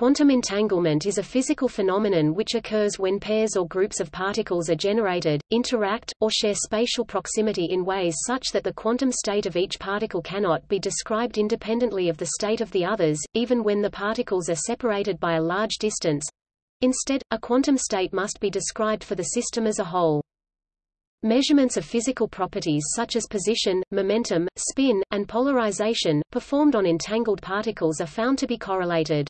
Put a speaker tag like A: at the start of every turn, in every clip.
A: Quantum entanglement is a physical phenomenon which occurs when pairs or groups of particles are generated, interact, or share spatial proximity in ways such that the quantum state of each particle cannot be described independently of the state of the others, even when the particles are separated by a large distance. Instead, a quantum state must be described for the system as a whole. Measurements of physical properties such as position, momentum, spin, and polarization, performed on entangled particles are found to be correlated.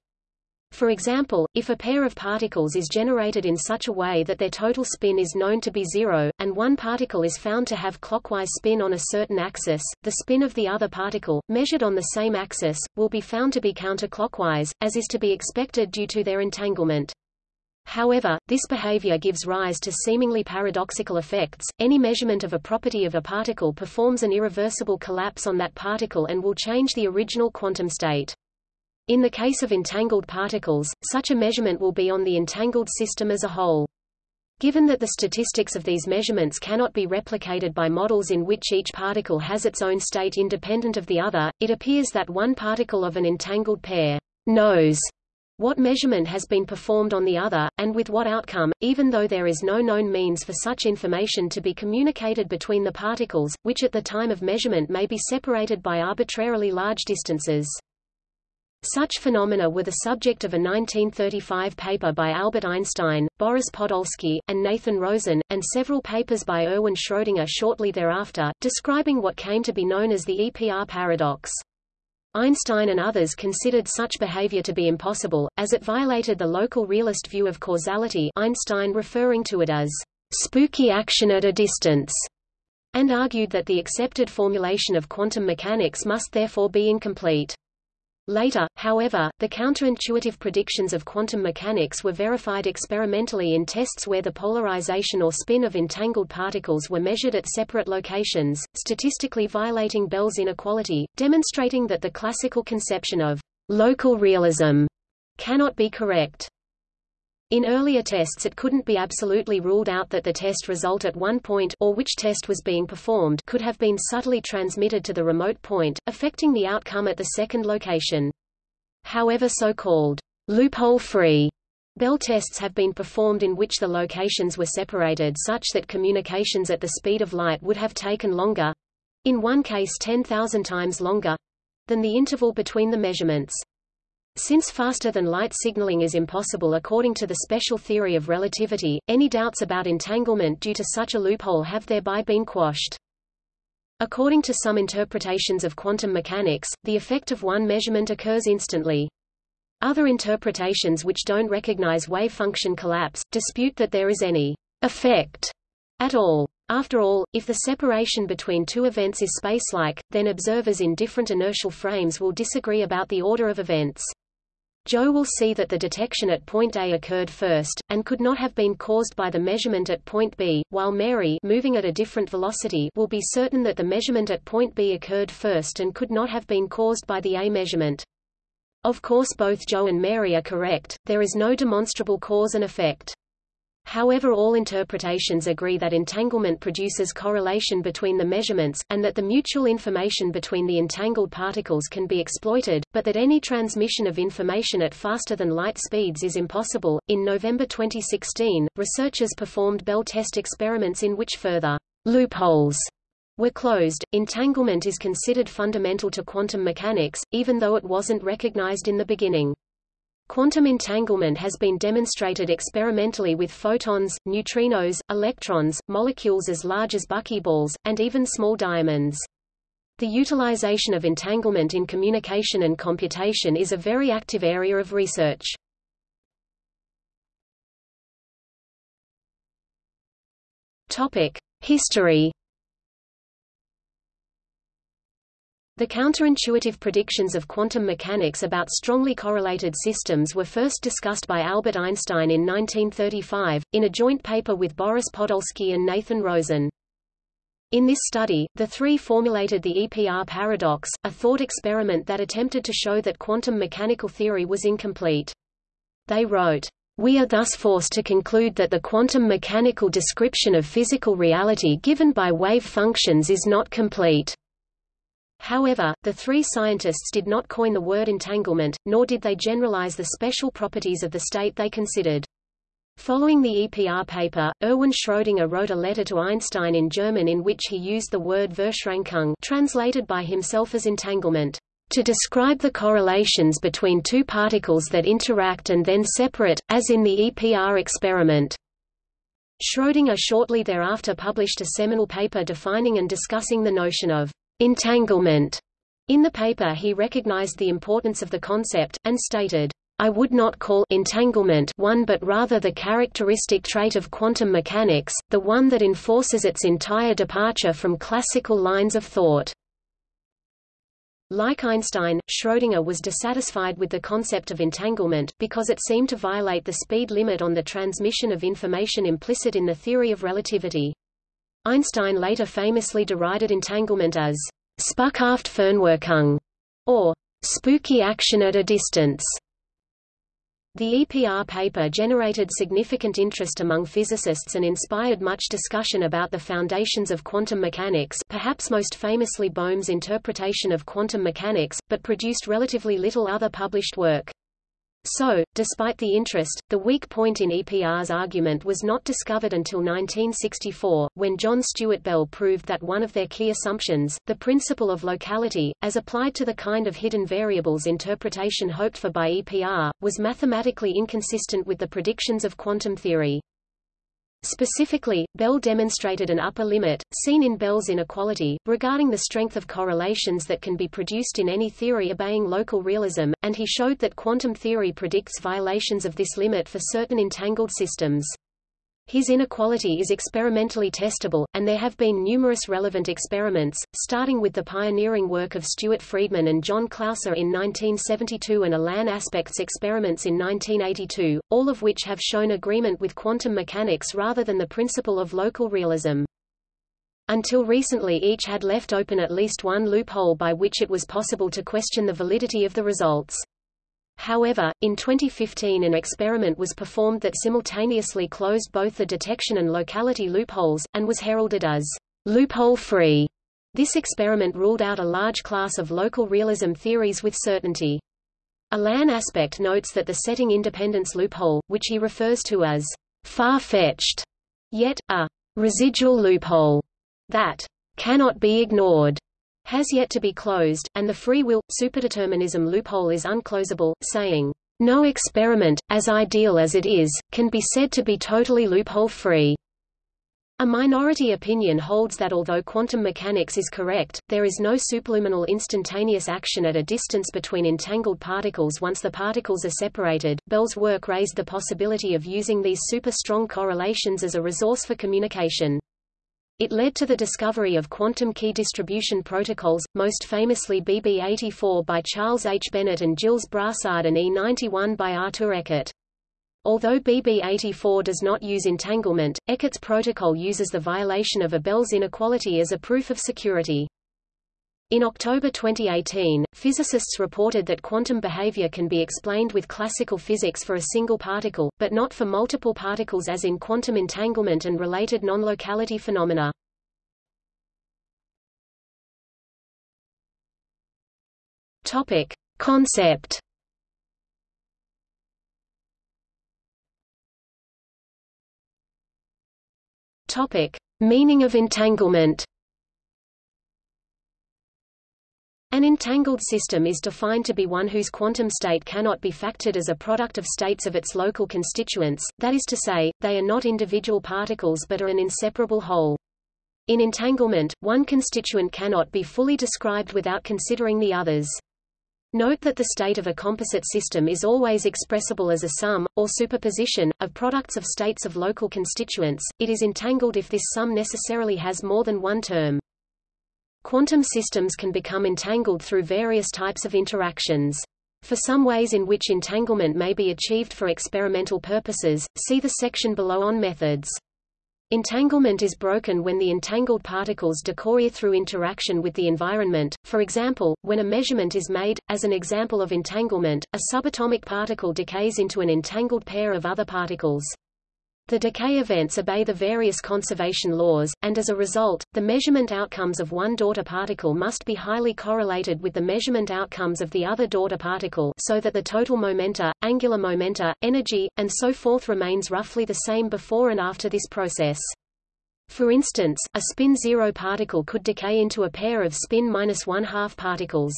A: For example, if a pair of particles is generated in such a way that their total spin is known to be zero, and one particle is found to have clockwise spin on a certain axis, the spin of the other particle, measured on the same axis, will be found to be counterclockwise, as is to be expected due to their entanglement. However, this behavior gives rise to seemingly paradoxical effects. Any measurement of a property of a particle performs an irreversible collapse on that particle and will change the original quantum state. In the case of entangled particles, such a measurement will be on the entangled system as a whole. Given that the statistics of these measurements cannot be replicated by models in which each particle has its own state independent of the other, it appears that one particle of an entangled pair knows what measurement has been performed on the other, and with what outcome, even though there is no known means for such information to be communicated between the particles, which at the time of measurement may be separated by arbitrarily large distances. Such phenomena were the subject of a 1935 paper by Albert Einstein, Boris Podolsky, and Nathan Rosen, and several papers by Erwin Schrödinger shortly thereafter, describing what came to be known as the EPR paradox. Einstein and others considered such behavior to be impossible, as it violated the local realist view of causality Einstein referring to it as spooky action at a distance, and argued that the accepted formulation of quantum mechanics must therefore be incomplete. Later, however, the counterintuitive predictions of quantum mechanics were verified experimentally in tests where the polarization or spin of entangled particles were measured at separate locations, statistically violating Bell's inequality, demonstrating that the classical conception of local realism cannot be correct. In earlier tests it couldn't be absolutely ruled out that the test result at one point or which test was being performed could have been subtly transmitted to the remote point, affecting the outcome at the second location. However so-called loophole-free Bell tests have been performed in which the locations were separated such that communications at the speed of light would have taken longer—in one case 10,000 times longer—than the interval between the measurements. Since faster-than-light signaling is impossible according to the special theory of relativity, any doubts about entanglement due to such a loophole have thereby been quashed. According to some interpretations of quantum mechanics, the effect of one measurement occurs instantly. Other interpretations which don't recognize wave function collapse, dispute that there is any effect at all. After all, if the separation between two events is spacelike, then observers in different inertial frames will disagree about the order of events. Joe will see that the detection at point A occurred first, and could not have been caused by the measurement at point B, while Mary moving at a different velocity will be certain that the measurement at point B occurred first and could not have been caused by the A measurement. Of course both Joe and Mary are correct, there is no demonstrable cause and effect. However all interpretations agree that entanglement produces correlation between the measurements, and that the mutual information between the entangled particles can be exploited, but that any transmission of information at faster than light speeds is impossible. In November 2016, researchers performed Bell test experiments in which further loopholes were closed. Entanglement is considered fundamental to quantum mechanics, even though it wasn't recognized in the beginning. Quantum entanglement has been demonstrated experimentally with photons, neutrinos, electrons, molecules as large as buckyballs, and even small diamonds. The utilization of entanglement in communication and computation is a very active area of research. History The counterintuitive predictions of quantum mechanics about strongly correlated systems were first discussed by Albert Einstein in 1935, in a joint paper with Boris Podolsky and Nathan Rosen. In this study, the three formulated the EPR paradox, a thought experiment that attempted to show that quantum mechanical theory was incomplete. They wrote, we are thus forced to conclude that the quantum mechanical description of physical reality given by wave functions is not complete. However, the three scientists did not coin the word entanglement, nor did they generalize the special properties of the state they considered. Following the EPR paper, Erwin Schrödinger wrote a letter to Einstein in German in which he used the word Verschränkung translated by himself as entanglement, to describe the correlations between two particles that interact and then separate, as in the EPR experiment. Schrödinger shortly thereafter published a seminal paper defining and discussing the notion of entanglement. In the paper he recognized the importance of the concept, and stated, I would not call entanglement one but rather the characteristic trait of quantum mechanics, the one that enforces its entire departure from classical lines of thought. Like Einstein, Schrödinger was dissatisfied with the concept of entanglement, because it seemed to violate the speed limit on the transmission of information implicit in the theory of relativity. Einstein later famously derided entanglement as Spukhaft Fernwirkung, or spooky action at a distance. The EPR paper generated significant interest among physicists and inspired much discussion about the foundations of quantum mechanics perhaps most famously Bohm's interpretation of quantum mechanics, but produced relatively little other published work. So, despite the interest, the weak point in EPR's argument was not discovered until 1964, when John Stuart Bell proved that one of their key assumptions, the principle of locality, as applied to the kind of hidden variables interpretation hoped for by EPR, was mathematically inconsistent with the predictions of quantum theory. Specifically, Bell demonstrated an upper limit, seen in Bell's inequality, regarding the strength of correlations that can be produced in any theory obeying local realism, and he showed that quantum theory predicts violations of this limit for certain entangled systems. His inequality is experimentally testable, and there have been numerous relevant experiments, starting with the pioneering work of Stuart Freedman and John Clauser in 1972 and Alain Aspects experiments in 1982, all of which have shown agreement with quantum mechanics rather than the principle of local realism. Until recently each had left open at least one loophole by which it was possible to question the validity of the results. However, in 2015 an experiment was performed that simultaneously closed both the detection and locality loopholes, and was heralded as loophole-free. This experiment ruled out a large class of local realism theories with certainty. Alain Aspect notes that the setting independence loophole, which he refers to as far-fetched, yet, a residual loophole, that cannot be ignored, has yet to be closed, and the free will, superdeterminism loophole is unclosable, saying, "...no experiment, as ideal as it is, can be said to be totally loophole-free." A minority opinion holds that although quantum mechanics is correct, there is no superluminal instantaneous action at a distance between entangled particles once the particles are separated. Bell's work raised the possibility of using these super-strong correlations as a resource for communication. It led to the discovery of quantum key distribution protocols, most famously BB84 by Charles H. Bennett and Gilles Brassard and E91 by Arthur Ekert. Although BB84 does not use entanglement, Ekert's protocol uses the violation of a Bell's inequality as a proof of security. In October 2018, physicists reported that quantum behavior can be explained with classical physics for a single particle, but not for multiple particles as in quantum entanglement and related non-locality phenomena. Topic. Concept Topic. Meaning of entanglement An entangled system is defined to be one whose quantum state cannot be factored as a product of states of its local constituents, that is to say, they are not individual particles but are an inseparable whole. In entanglement, one constituent cannot be fully described without considering the others. Note that the state of a composite system is always expressible as a sum, or superposition, of products of states of local constituents, it is entangled if this sum necessarily has more than one term. Quantum systems can become entangled through various types of interactions. For some ways in which entanglement may be achieved for experimental purposes, see the section below on methods. Entanglement is broken when the entangled particles decohere through interaction with the environment, for example, when a measurement is made. As an example of entanglement, a subatomic particle decays into an entangled pair of other particles. The decay events obey the various conservation laws, and as a result, the measurement outcomes of one daughter particle must be highly correlated with the measurement outcomes of the other daughter particle so that the total momenta, angular momenta, energy, and so forth remains roughly the same before and after this process. For instance, a spin zero particle could decay into a pair of spin minus one half particles.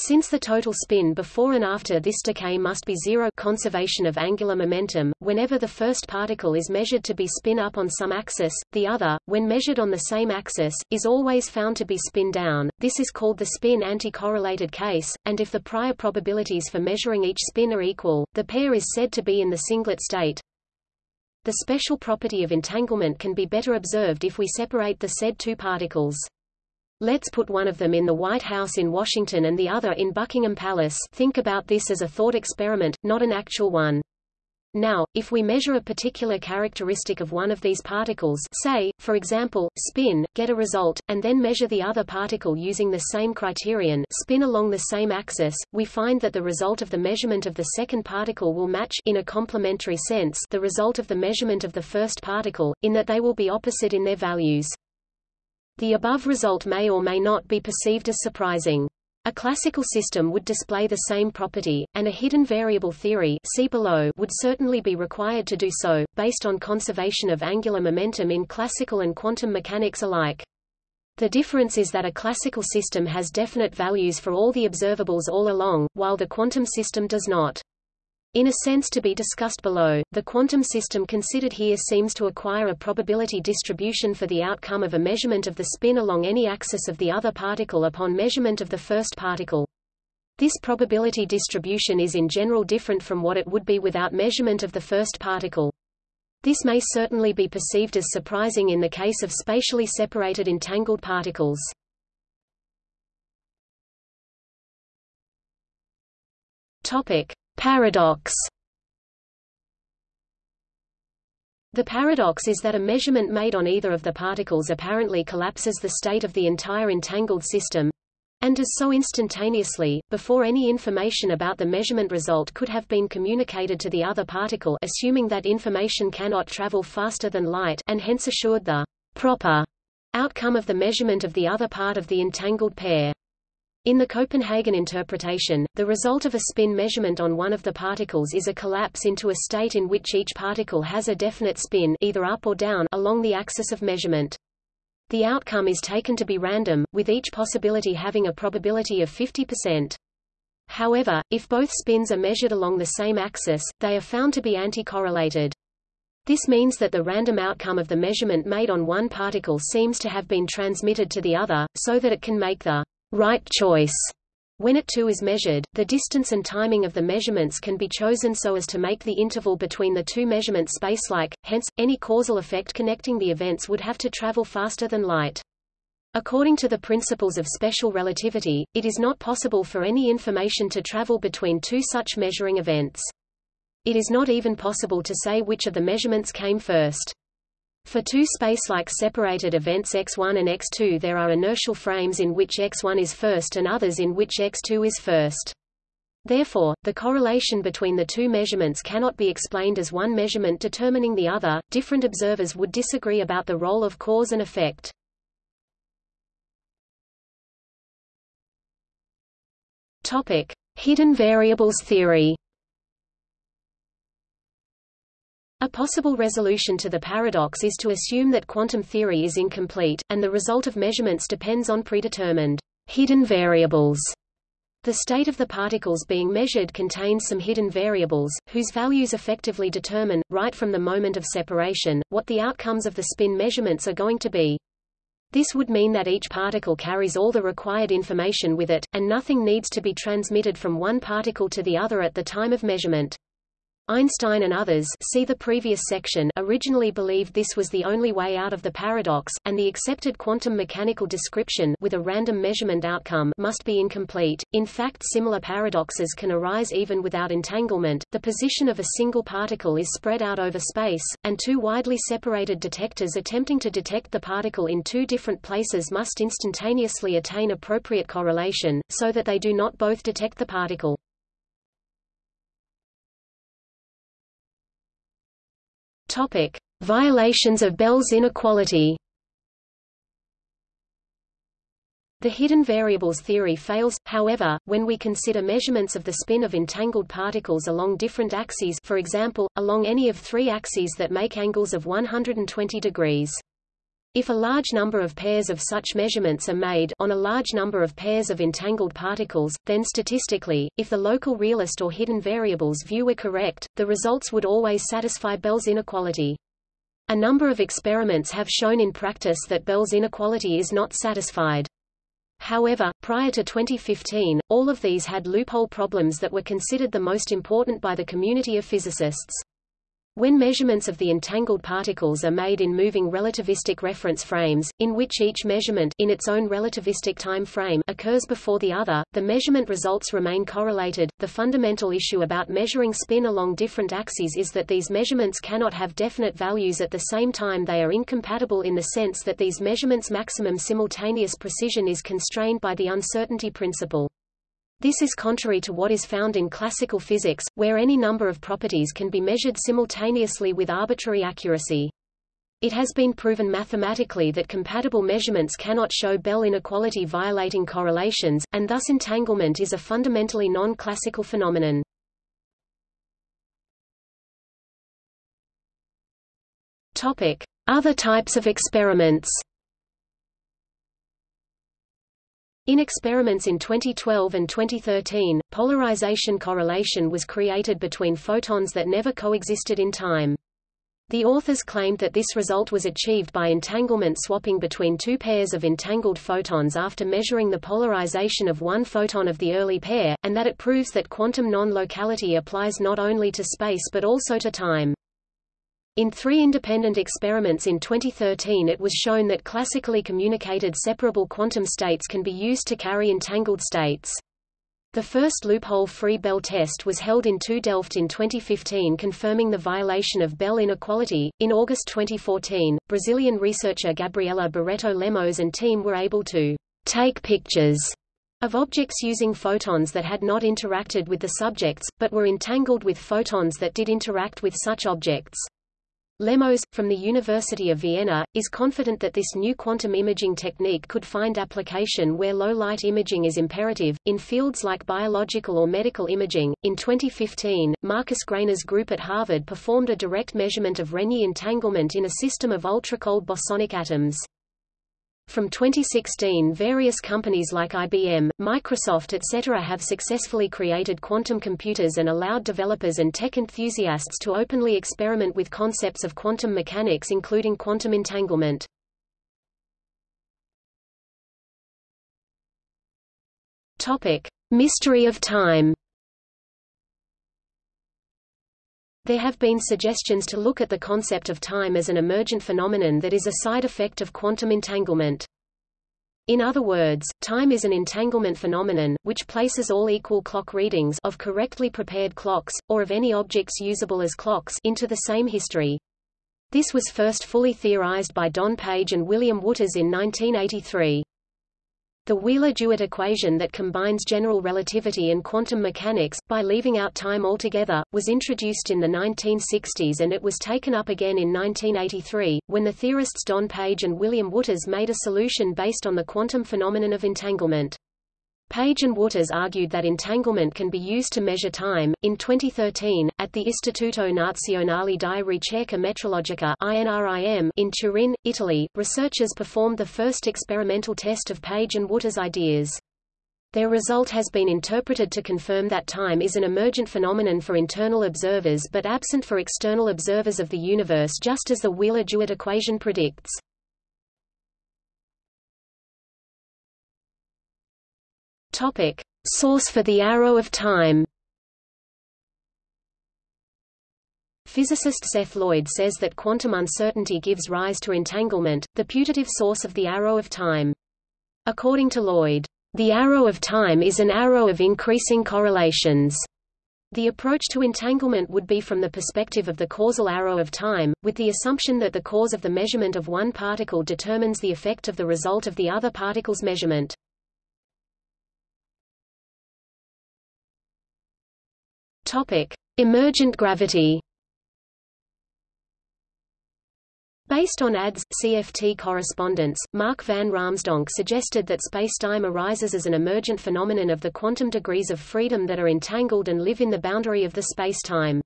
A: Since the total spin before and after this decay must be zero conservation of angular momentum, whenever the first particle is measured to be spin up on some axis, the other, when measured on the same axis, is always found to be spin down. This is called the spin anti-correlated case, and if the prior probabilities for measuring each spin are equal, the pair is said to be in the singlet state. The special property of entanglement can be better observed if we separate the said two particles. Let's put one of them in the White House in Washington and the other in Buckingham Palace think about this as a thought experiment, not an actual one. Now, if we measure a particular characteristic of one of these particles say, for example, spin, get a result, and then measure the other particle using the same criterion spin along the same axis, we find that the result of the measurement of the second particle will match in a complementary sense the result of the measurement of the first particle, in that they will be opposite in their values. The above result may or may not be perceived as surprising. A classical system would display the same property, and a hidden variable theory see below would certainly be required to do so, based on conservation of angular momentum in classical and quantum mechanics alike. The difference is that a classical system has definite values for all the observables all along, while the quantum system does not. In a sense to be discussed below, the quantum system considered here seems to acquire a probability distribution for the outcome of a measurement of the spin along any axis of the other particle upon measurement of the first particle. This probability distribution is in general different from what it would be without measurement of the first particle. This may certainly be perceived as surprising in the case of spatially separated entangled particles. Topic: Paradox The paradox is that a measurement made on either of the particles apparently collapses the state of the entire entangled system, and does so instantaneously, before any information about the measurement result could have been communicated to the other particle assuming that information cannot travel faster than light and hence assured the proper outcome of the measurement of the other part of the entangled pair. In the Copenhagen interpretation, the result of a spin measurement on one of the particles is a collapse into a state in which each particle has a definite spin either up or down along the axis of measurement. The outcome is taken to be random, with each possibility having a probability of 50%. However, if both spins are measured along the same axis, they are found to be anti-correlated. This means that the random outcome of the measurement made on one particle seems to have been transmitted to the other, so that it can make the right choice. When it too is measured, the distance and timing of the measurements can be chosen so as to make the interval between the two measurements spacelike, hence, any causal effect connecting the events would have to travel faster than light. According to the principles of special relativity, it is not possible for any information to travel between two such measuring events. It is not even possible to say which of the measurements came first. For two spacelike separated events x1 and x2 there are inertial frames in which x1 is first and others in which x2 is first. Therefore, the correlation between the two measurements cannot be explained as one measurement determining the other. Different observers would disagree about the role of cause and effect. Topic: Hidden variables theory. A possible resolution to the paradox is to assume that quantum theory is incomplete, and the result of measurements depends on predetermined hidden variables. The state of the particles being measured contains some hidden variables, whose values effectively determine, right from the moment of separation, what the outcomes of the spin measurements are going to be. This would mean that each particle carries all the required information with it, and nothing needs to be transmitted from one particle to the other at the time of measurement. Einstein and others see the previous section originally believed this was the only way out of the paradox, and the accepted quantum mechanical description with a random measurement outcome must be incomplete. In fact similar paradoxes can arise even without entanglement. The position of a single particle is spread out over space, and two widely separated detectors attempting to detect the particle in two different places must instantaneously attain appropriate correlation, so that they do not both detect the particle. Topic: Violations of Bell's inequality. The hidden variables theory fails, however, when we consider measurements of the spin of entangled particles along different axes for example, along any of three axes that make angles of 120 degrees. If a large number of pairs of such measurements are made on a large number of pairs of entangled particles, then statistically, if the local realist or hidden variables view were correct, the results would always satisfy Bell's inequality. A number of experiments have shown in practice that Bell's inequality is not satisfied. However, prior to 2015, all of these had loophole problems that were considered the most important by the community of physicists. When measurements of the entangled particles are made in moving relativistic reference frames, in which each measurement in its own relativistic time frame occurs before the other, the measurement results remain correlated. The fundamental issue about measuring spin along different axes is that these measurements cannot have definite values at the same time they are incompatible in the sense that these measurements' maximum simultaneous precision is constrained by the uncertainty principle. This is contrary to what is found in classical physics, where any number of properties can be measured simultaneously with arbitrary accuracy. It has been proven mathematically that compatible measurements cannot show Bell inequality violating correlations, and thus entanglement is a fundamentally non-classical phenomenon. Other types of experiments. In experiments in 2012 and 2013, polarization correlation was created between photons that never coexisted in time. The authors claimed that this result was achieved by entanglement swapping between two pairs of entangled photons after measuring the polarization of one photon of the early pair, and that it proves that quantum non-locality applies not only to space but also to time. In three independent experiments in 2013 it was shown that classically communicated separable quantum states can be used to carry entangled states. The first loophole-free Bell test was held in 2 Delft in 2015 confirming the violation of Bell inequality. In August 2014, Brazilian researcher Gabriela Barreto Lemos and team were able to take pictures of objects using photons that had not interacted with the subjects, but were entangled with photons that did interact with such objects. Lemos, from the University of Vienna, is confident that this new quantum imaging technique could find application where low light imaging is imperative, in fields like biological or medical imaging. In 2015, Marcus Greiner's group at Harvard performed a direct measurement of Renyi entanglement in a system of ultra-cold bosonic atoms. From 2016 various companies like IBM, Microsoft etc. have successfully created quantum computers and allowed developers and tech enthusiasts to openly experiment with concepts of quantum mechanics including quantum entanglement. Topic: Mystery of time. There have been suggestions to look at the concept of time as an emergent phenomenon that is a side effect of quantum entanglement. In other words, time is an entanglement phenomenon, which places all equal clock readings of correctly prepared clocks, or of any objects usable as clocks into the same history. This was first fully theorized by Don Page and William Wootters in 1983. The Wheeler-DeWitt equation that combines general relativity and quantum mechanics, by leaving out time altogether, was introduced in the 1960s and it was taken up again in 1983, when the theorists Don Page and William Wootters made a solution based on the quantum phenomenon of entanglement. Page and Wootters argued that entanglement can be used to measure time. In 2013, at the Istituto Nazionale di Ricerca Metrologica (INRIM) in Turin, Italy, researchers performed the first experimental test of Page and Wootters' ideas. Their result has been interpreted to confirm that time is an emergent phenomenon for internal observers but absent for external observers of the universe just as the Wheeler-DeWitt equation predicts. Topic: Source for the arrow of time. Physicist Seth Lloyd says that quantum uncertainty gives rise to entanglement, the putative source of the arrow of time. According to Lloyd, the arrow of time is an arrow of increasing correlations. The approach to entanglement would be from the perspective of the causal arrow of time, with the assumption that the cause of the measurement of one particle determines the effect of the result of the other particle's measurement. Topic: Emergent gravity. Based on ADS, CFT correspondence, Mark van Raamsdonk suggested that spacetime arises as an emergent phenomenon of the quantum degrees of freedom that are entangled and live in the boundary of the spacetime.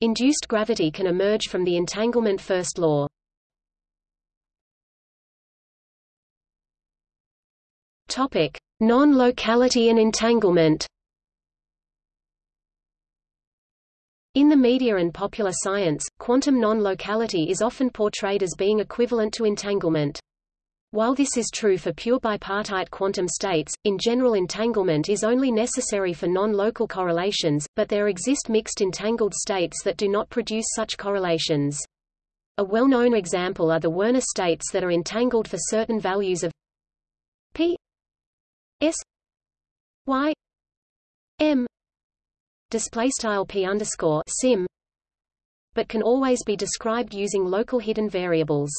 A: Induced gravity can emerge from the entanglement first law. Topic: Non-locality and entanglement. In the media and popular science, quantum non-locality is often portrayed as being equivalent to entanglement. While this is true for pure bipartite quantum states, in general entanglement is only necessary for non-local correlations, but there exist mixed entangled states that do not produce such correlations. A well-known example are the Werner states that are entangled for certain values of p s y m display style p underscore sim, but can always be described using local hidden variables.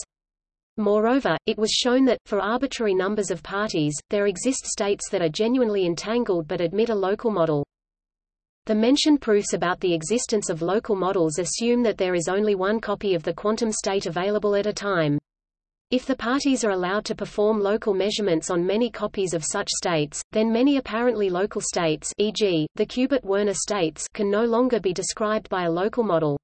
A: Moreover, it was shown that, for arbitrary numbers of parties, there exist states that are genuinely entangled but admit a local model. The mentioned proofs about the existence of local models assume that there is only one copy of the quantum state available at a time. If the parties are allowed to perform local measurements on many copies of such states, then many apparently local states e.g., the Kubert-Werner states can no longer be described by a local model.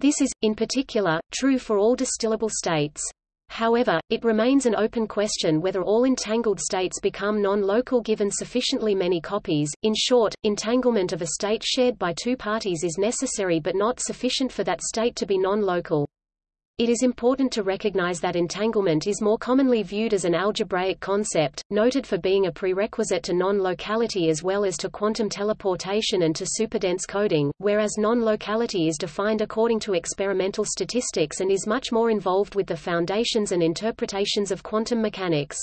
A: This is, in particular, true for all distillable states. However, it remains an open question whether all entangled states become non-local given sufficiently many copies. In short, entanglement of a state shared by two parties is necessary but not sufficient for that state to be non-local. It is important to recognize that entanglement is more commonly viewed as an algebraic concept, noted for being a prerequisite to non-locality as well as to quantum teleportation and to superdense coding, whereas non-locality is defined according to experimental statistics and is much more involved with the foundations and interpretations of quantum mechanics.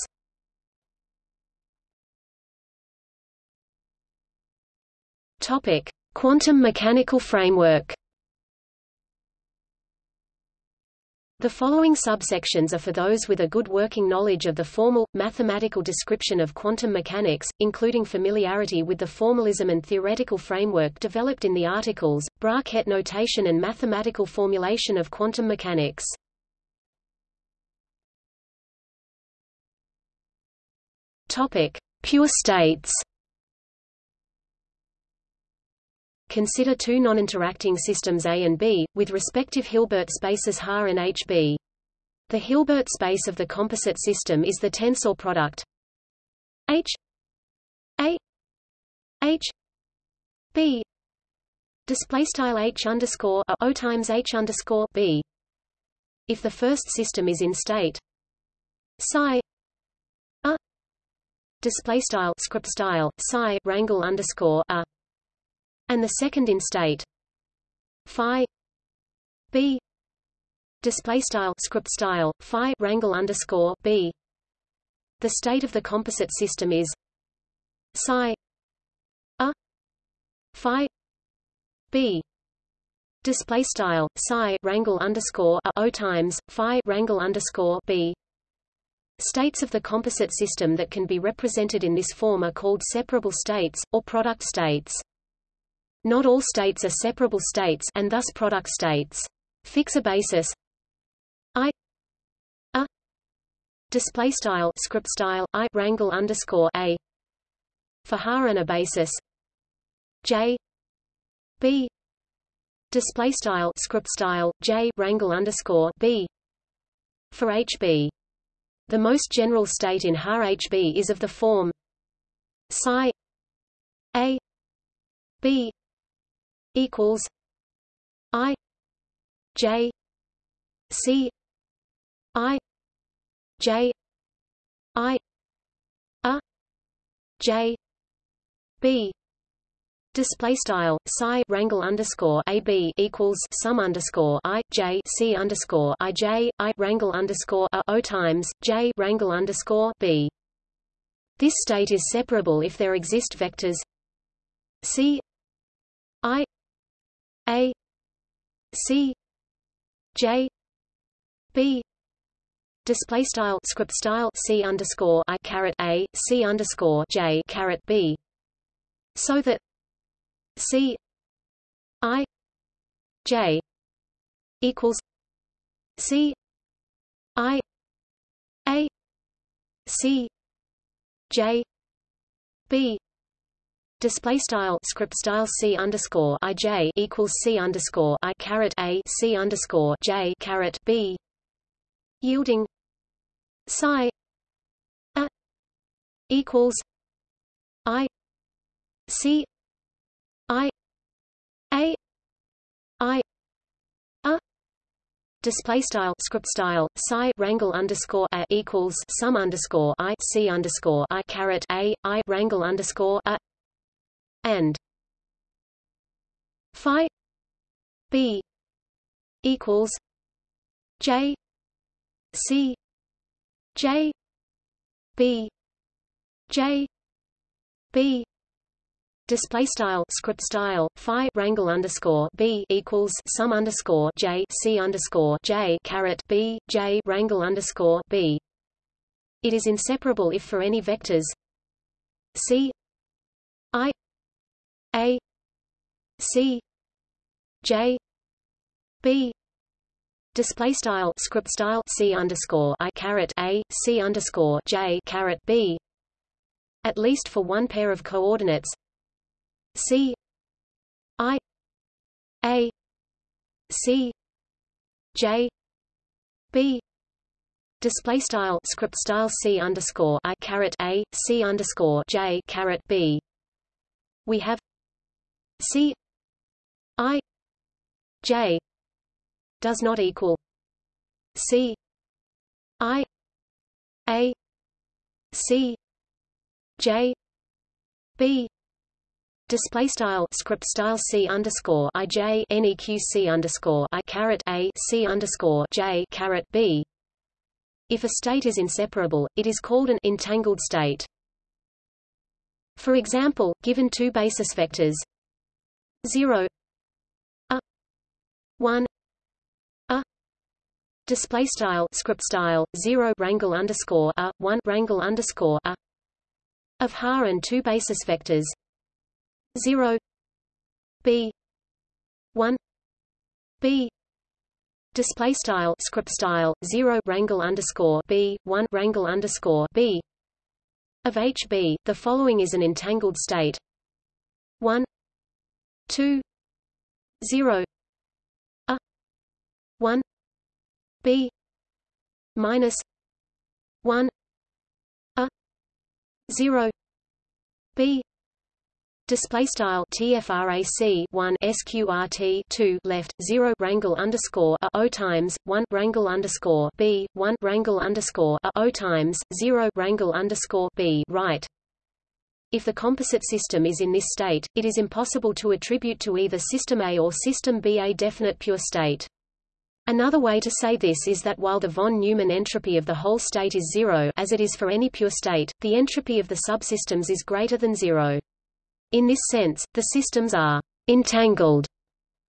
A: Topic: Quantum mechanical framework The following subsections are for those with a good working knowledge of the formal, mathematical description of quantum mechanics, including familiarity with the formalism and theoretical framework developed in the articles, Bra-Ket notation and mathematical formulation of quantum mechanics. Topic. Pure states Consider two non-interacting systems A and B, with respective Hilbert spaces H and HB. The Hilbert space of the composite system is the tensor product H A H B display style H underscore O times H underscore B. If the first system is in state psi a display style script style psi rangle underscore a and the second in state. Phi b display style script style phi rangle underscore b. The state of the composite system is psi a phi b. Display style psi rangle underscore a o times phi rangle underscore b. States of the composite system that can be represented in this form are called separable states, or product states. Not all states are separable states and thus product states. Fix a basis. I. A. Display style script style I rangle underscore a. For H and a basis. J. B. Display style script style J rangle underscore B. For HB. The most general state in har HB is of the form. Psi. A. B equals I J C I J I A J B Display style psi rangle underscore a b equals sum underscore i j c underscore i j i rangle underscore a o times j rangle underscore b. This state is separable if there exist vectors c i a C J B. Display style script style C underscore I caret A C underscore J caret B. So that C I J equals C I A C J B Display style script style c underscore i j equals c underscore i caret a c underscore j caret b. Yielding. Psi. A equals i. C. I. A. I. A. Display style script style psi rangle underscore a equals sum underscore i c underscore i caret a i rangle underscore a and phi b equals j c j b j b. Display style script style phi rangle underscore b equals sum underscore j c underscore j caret b j rangle underscore b. It is inseparable if for any vectors. C i a C J B. Display style script style C underscore I caret A C underscore J caret B. At least for one pair of coordinates. C I A C J B. Display style script style C underscore I caret A C underscore J caret B. We have C I J does not equal C I A C J B display style script style c underscore i j neq c underscore i caret a c underscore j caret b. If a state is inseparable, it is called an entangled state. For example, given two basis vectors 0 a. 1 a. Display style script style 0 rangle underscore a 1 rangle underscore a. Of har and two basis vectors. 0 b. 1 b. Display style script style 0 rangle underscore b 1 rangle underscore b. Of hb the following is an entangled state. 1 2 0 a 1 b minus 1 a 0 b. Display style TFRAC 1 SQRT 2 left 0 rangle underscore a O times 1 rangle underscore B 1 rangle underscore a O times 0 rangle underscore B right if the composite system is in this state, it is impossible to attribute to either system A or system B a definite pure state. Another way to say this is that while the von Neumann entropy of the whole state is zero as it is for any pure state, the entropy of the subsystems is greater than zero. In this sense, the systems are entangled.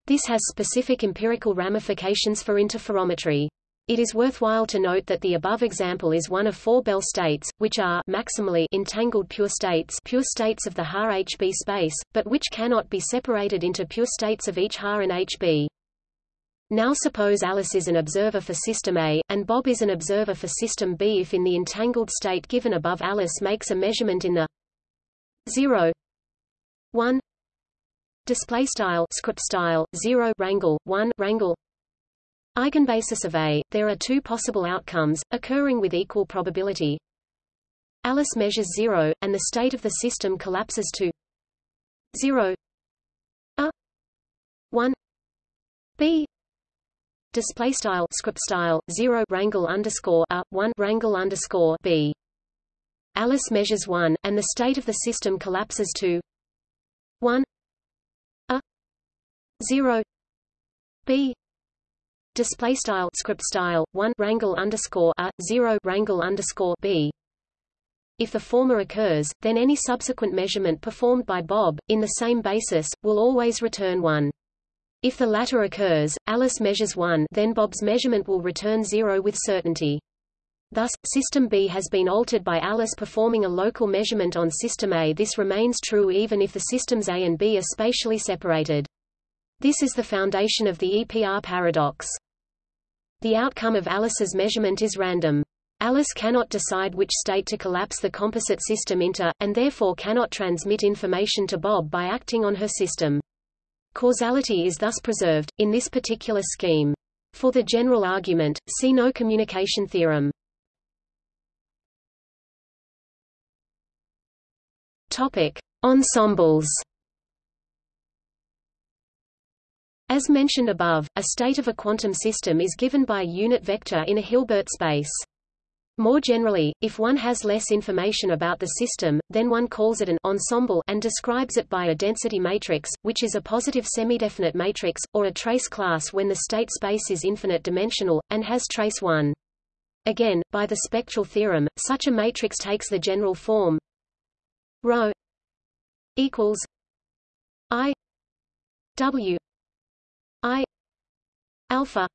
A: This has specific empirical ramifications for interferometry. It is worthwhile to note that the above example is one of four Bell states, which are maximally entangled pure states pure states of the HAR HB space, but which cannot be separated into pure states of each HAR and HB. Now suppose Alice is an observer for system A, and Bob is an observer for system B if in the entangled state given above Alice makes a measurement in the 0 1 display style script style 0 rangle 1 rangle Eigenbasis of A, there are two possible outcomes, occurring with equal probability. Alice measures 0, and the state of the system collapses to 0 a. 1 b. Display style script style 0 rangle underscore a 1 rangle underscore b. Alice measures 1 and the state of the system collapses to 1 a. 0 b display style script style 1 rangle underscore a 0 rangle underscore b if the former occurs, then any subsequent measurement performed by Bob, in the same basis, will always return 1. If the latter occurs, Alice measures 1 then Bob's measurement will return 0 with certainty. Thus, System B has been altered by Alice performing a local measurement on System A. This remains true even if the systems A and B are spatially separated. This is the foundation of the EPR paradox. The outcome of Alice's measurement is random. Alice cannot decide which state to collapse the composite system into, and therefore cannot transmit information to Bob by acting on her system. Causality is thus preserved, in this particular scheme. For the general argument, see no communication theorem. Topic: Ensembles. As mentioned above, a state of a quantum system is given by a unit vector in a Hilbert space. More generally, if one has less information about the system, then one calls it an ensemble and describes it by a density matrix, which is a positive semidefinite matrix, or a trace class when the state space is infinite dimensional, and has trace 1. Again, by the spectral theorem, such a matrix takes the general form rho equals i w alpha.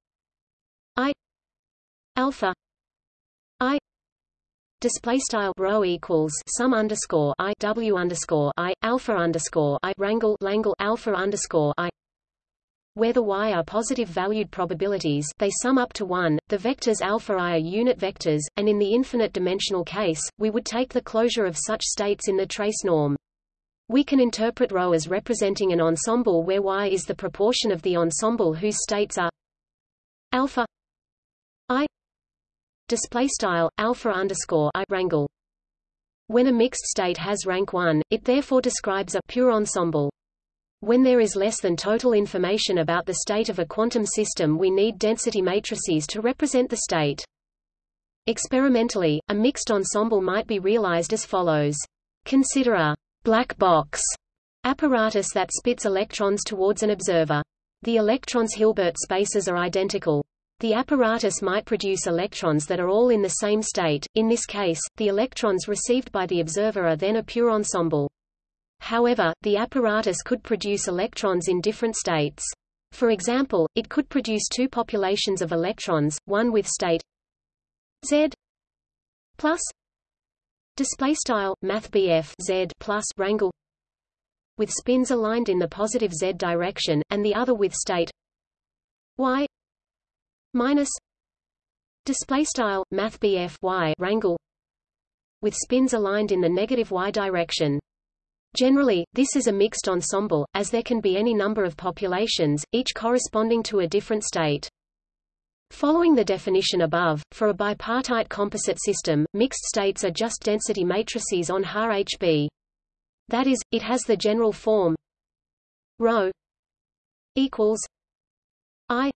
A: I alpha. I display style rho equals sum underscore I W underscore I alpha underscore I rangle langle alpha underscore I. Where the y are positive valued probabilities they sum up to 1, the vectors alpha i are unit vectors, and in the infinite dimensional case, we would take the closure of such states in the trace norm. We can interpret rho as representing an ensemble where y is the proportion of the ensemble whose states are alpha i display style alpha underscore i rangle. When a mixed state has rank 1, it therefore describes a pure ensemble. When there is less than total information about the state of a quantum system we need density matrices to represent the state. Experimentally, a mixed ensemble might be realized as follows. Consider a black box apparatus that spits electrons towards an observer. The electrons' Hilbert spaces are identical. The apparatus might produce electrons that are all in the same state, in this case, the electrons received by the observer are then a pure ensemble. However, the apparatus could produce electrons in different states. For example, it could produce two populations of electrons, one with state Z plus display style math Z plus rangle with spins aligned in the positive Z direction, and the other with state Y minus display style math y rangle with spins aligned in the negative y direction. Generally, this is a mixed ensemble, as there can be any number of populations, each corresponding to a different state. Following the definition above, for a bipartite composite system, mixed states are just density matrices on HAR HB. That is, it has the general form. Rho equals I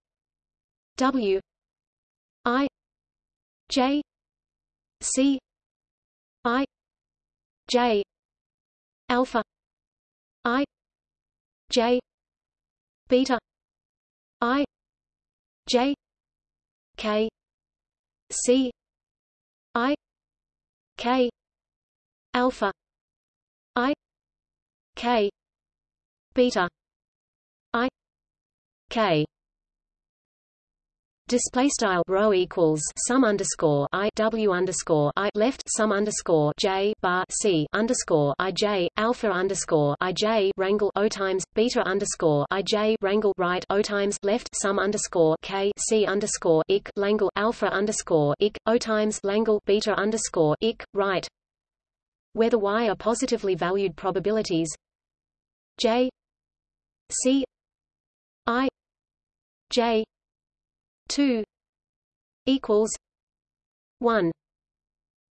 A: W I J C I J alpha I J beta I J K C I K alpha I K. Beta. I. K. Display style rho equals sum underscore i w underscore i left sum underscore j bar c underscore i j alpha underscore i j rangle o times beta underscore i j rangle right o times left sum underscore k c underscore ik langle alpha underscore ik o times langle beta underscore ik right where the y are positively valued probabilities. J. C. I. J. 2 equals 1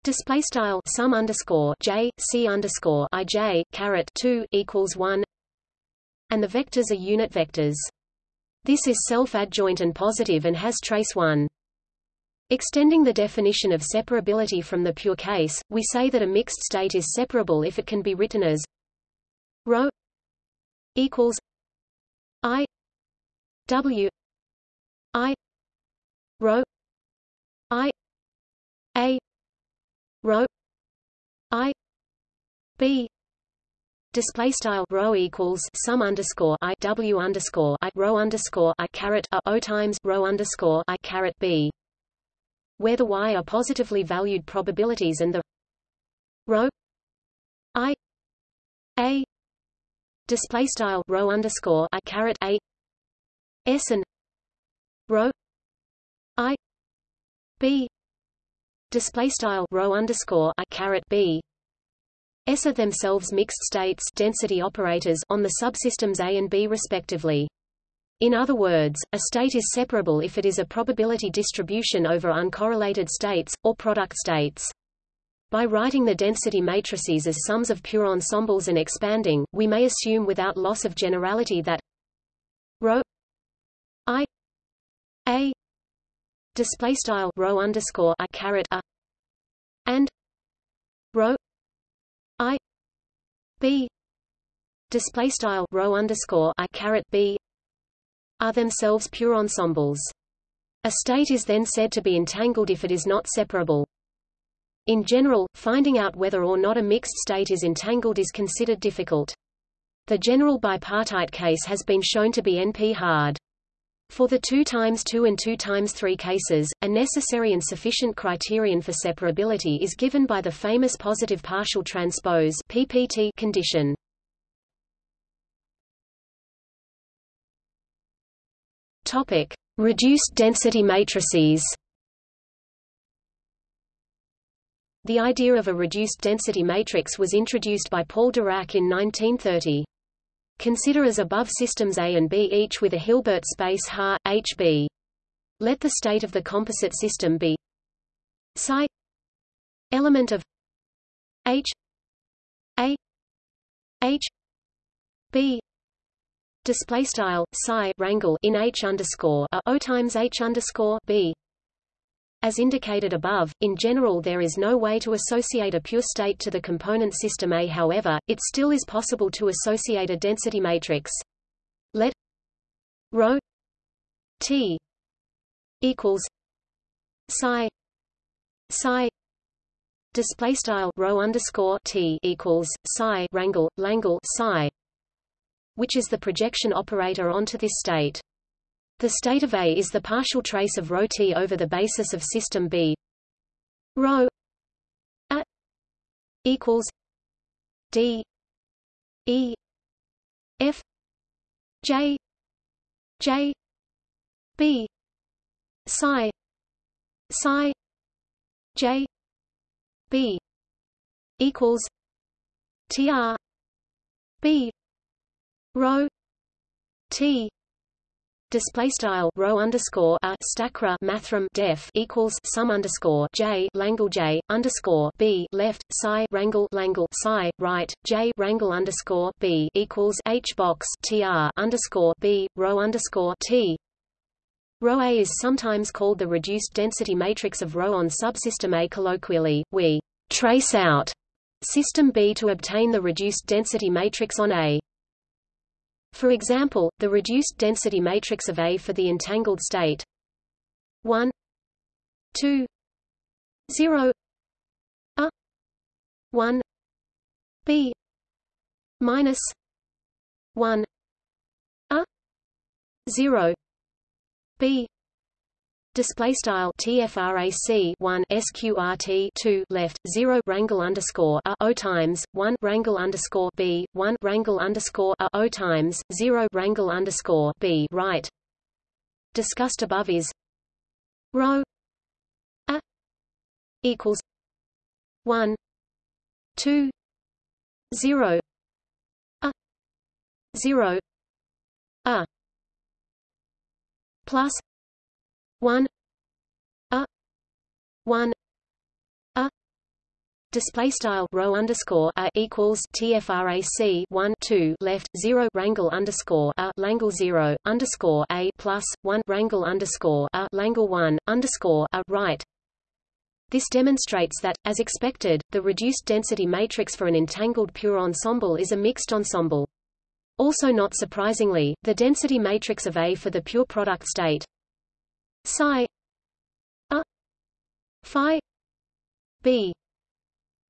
A: display style sum underscore j c underscore i j caret 2 equals 1 and the vectors are unit vectors. This is self-adjoint and positive and has trace 1 Extending the definition of separability from the pure case, we say that a mixed state is separable if it can be written as rho equals i w i rho i a rho i b display style rho equals sum underscore i w underscore i rho underscore i caret a o times rho underscore i caret b where the y are positively valued probabilities and the rho i a display style rho underscore i caret a s and rho I B display style rho underscore I caret B S are themselves mixed states density operators on the subsystems A and B respectively. In other words, a state is separable if it is a probability distribution over uncorrelated states, or product states. By writing the density matrices as sums of pure ensembles and expanding, we may assume without loss of generality that i a display style rho underscore i caret a and rho i b display style rho underscore i caret b are themselves pure ensembles. A state is then said to be entangled if it is not separable. In general, finding out whether or not a mixed state is entangled is considered difficult. The general bipartite case has been shown to be NP-hard. For the 2 times 2 and 2 times 3 cases, a necessary and sufficient criterion for separability is given by the famous positive partial transpose PPT condition. Topic: Reduced density matrices. The idea of a reduced density matrix was introduced by Paul Dirac in 1930. Consider as above systems A and B each with a Hilbert space Ha, HB. Let the state of the composite system be psi element of H A H B display style psi rangle in H underscore a O times H underscore B as indicated above, in general there is no way to associate a pure state to the component system A however, it still is possible to associate a density matrix. Let ρ t equals psi psi display style rho underscore t equals psi rangle langle psi which is the projection operator onto this state the state of A is the partial trace of ρ t over the basis of system B. Rho A equals D E F J J B psi psi J B equals TR B rho T display style rho underscore a stackrel mathrm def equals sum underscore j langle j underscore b left psi rangle langle psi right j rangle underscore b equals h box tr underscore b rho underscore t Rho A is sometimes called the reduced density matrix of rho on subsystem A. Colloquially, we trace out system B to obtain the reduced density matrix on A. For example, the reduced density matrix of A for the entangled state. 1 2 0 a. 1 b. Minus. 1 a. 0 b Display style TFRAC one SQRT two left zero rangle underscore a O times one rangle underscore B one rangle underscore a O times zero rangle underscore B right. Discussed above is rho a equals one two zero a zero a plus one. A. One. A. Display style rho underscore a equals tfrac 1 2 left 0 rangle underscore a langle 0 underscore a plus 1 rangle underscore a langle 1 underscore a right. This demonstrates that, as expected, the reduced density matrix for an entangled pure ensemble is a mixed ensemble. Also not surprisingly, the density matrix of A for the pure product state psi. A. Phi. B.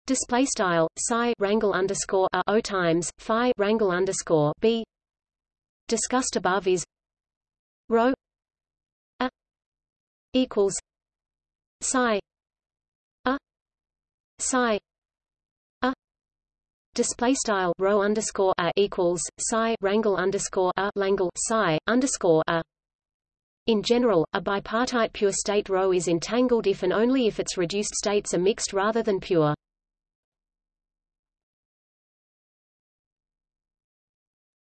A: Display style psi rangle underscore a o times phi rangle underscore b. Discussed above is rho a equals psi a psi a display style rho underscore a equals psi rangle underscore a langle psi underscore a In general, a bipartite pure state ρ is entangled if and only if its reduced states are mixed rather than pure.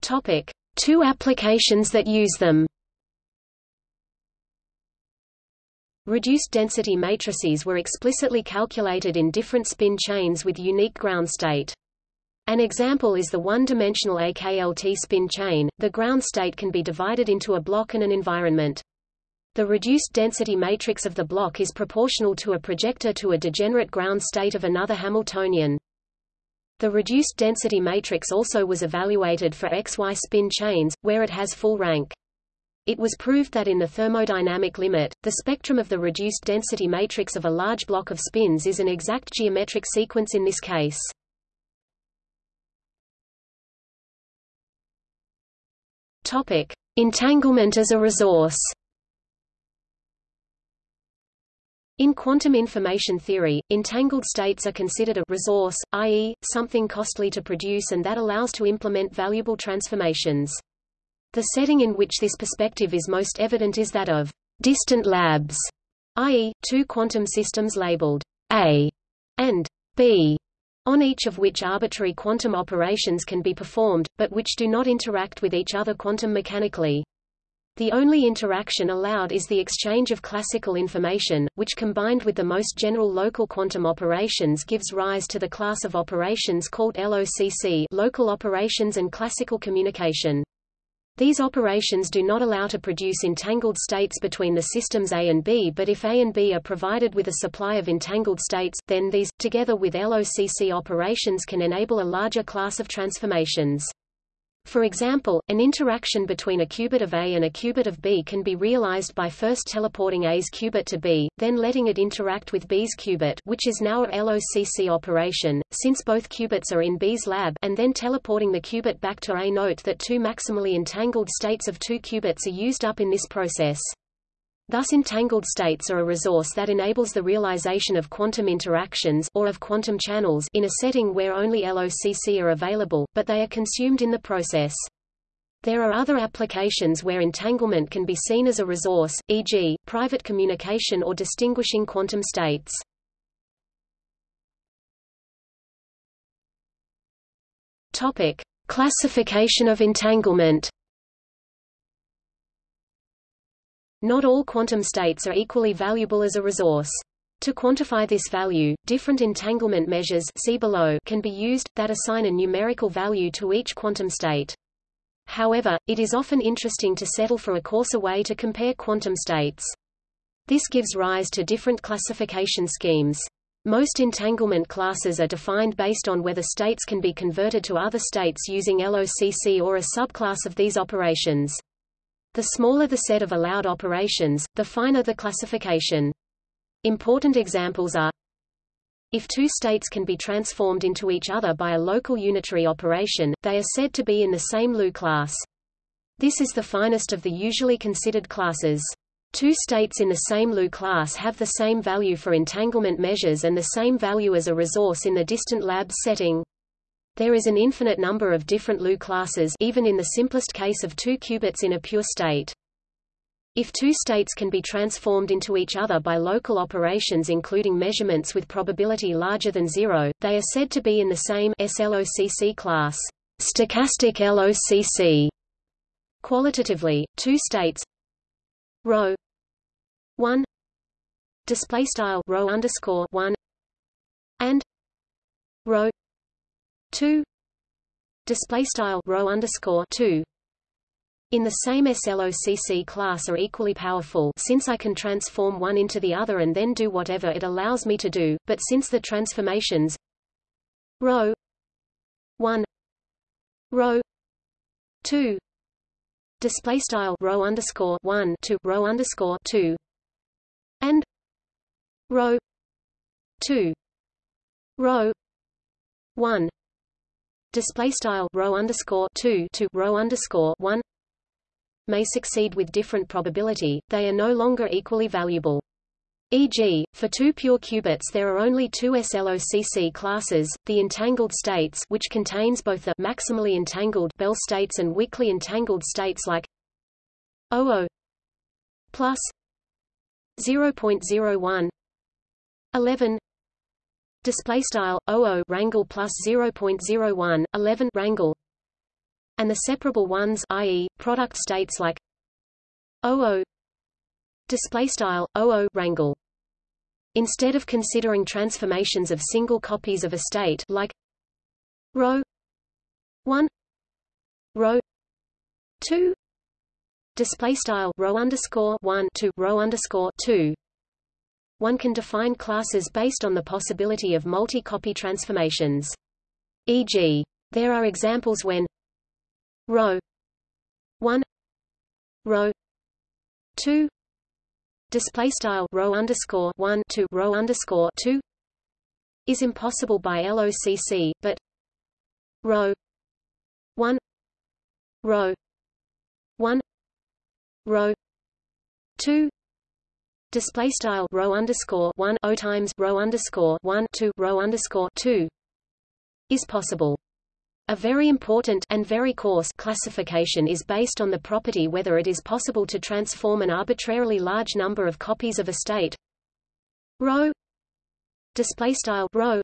A: Topic: Two applications that use them. Reduced density matrices were explicitly calculated in different spin chains with unique ground state. An example is the one-dimensional AKLT spin chain. The ground state can be divided into a block and an environment. The reduced density matrix of the block is proportional to a projector to a degenerate ground state of another Hamiltonian. The reduced density matrix also was evaluated for XY spin chains, where it has full rank. It was proved that in the thermodynamic limit, the spectrum of the reduced density matrix of a large block of spins is an exact geometric sequence in this case. Topic: Entanglement as a resource. In quantum information theory, entangled states are considered a resource, i.e., something costly to produce and that allows to implement valuable transformations. The setting in which this perspective is most evident is that of distant labs, i.e., two quantum systems labeled A and B, on each of which arbitrary quantum operations can be performed, but which do not interact with each other quantum mechanically. The only interaction allowed is the exchange of classical information, which combined with the most general local quantum operations gives rise to the class of operations called LOCC local operations and classical communication. These operations do not allow to produce entangled states between the systems A and B but if A and B are provided with a supply of entangled states, then these, together with LOCC operations can enable a larger class of transformations. For example, an interaction between a qubit of A and a qubit of B can be realized by first teleporting A's qubit to B, then letting it interact with B's qubit which is now a LOCC operation, since both qubits are in B's lab and then teleporting the qubit back to A. Note that two maximally entangled states of two qubits are used up in this process. Thus entangled states are a resource that enables the realization of quantum interactions or of quantum channels in a setting where only LOCC are available, but they are consumed in the process. There are other applications where entanglement can be seen as a resource, e.g., private communication or distinguishing quantum states. Topic: Classification of entanglement. Not all quantum states are equally valuable as a resource. To quantify this value, different entanglement measures see below can be used, that assign a numerical value to each quantum state. However, it is often interesting to settle for a coarser way to compare quantum states. This gives rise to different classification schemes. Most entanglement classes are defined based on whether states can be converted to other states using LOCC or a subclass of these operations. The smaller the set of allowed operations, the finer the classification. Important examples are if two states can be transformed into each other by a local unitary operation, they are said to be in the same LU class. This is the finest of the usually considered classes. Two states in the same LU class have the same value for entanglement measures and the same value as a resource in the distant labs setting. There is an infinite number of different Lu classes even in the simplest case of two qubits in a pure state. If two states can be transformed into each other by local operations including measurements with probability larger than zero, they are said to be in the same SLOCC class. Stochastic LOCC. Qualitatively, two states. Rho. 1 display style rho underscore 1 and. Rho. 2 display style rho underscore 2 in the same SLOCC class are equally powerful since I can transform one into the other and then do whatever it allows me to do, but since the transformations rho 1 rho 2 display style rho underscore 1 to rho underscore 2 and rho 2 rho 1 display style ρ underscore 2 to ρ underscore 1 may succeed with different probability, they are no longer equally valuable. E.g., for two pure qubits there are only two SLOCC classes, the entangled states which contains both the maximally entangled Bell states and weakly entangled states like 00 plus 0.01 11 display style 00 rangle plus 0.01 11 rangle and the separable ones i.e. product states like 00 display style 00 rangle instead of considering transformations of single copies of a state like rho 1 rho 2 display style rho underscore 1 to rho underscore 2 one can define classes based on the possibility of multi-copy transformations e.g. there are examples when rho 1 rho 2 display style rho underscore 1 to rho underscore 2 is impossible by LOCC but rho 1 rho 1 rho 2 display style rho underscore 1 o times rho underscore 1 to rho underscore 2 is possible a very important and very coarse classification is based on the property whether it is possible to transform an arbitrarily large number of copies of a state rho display style rho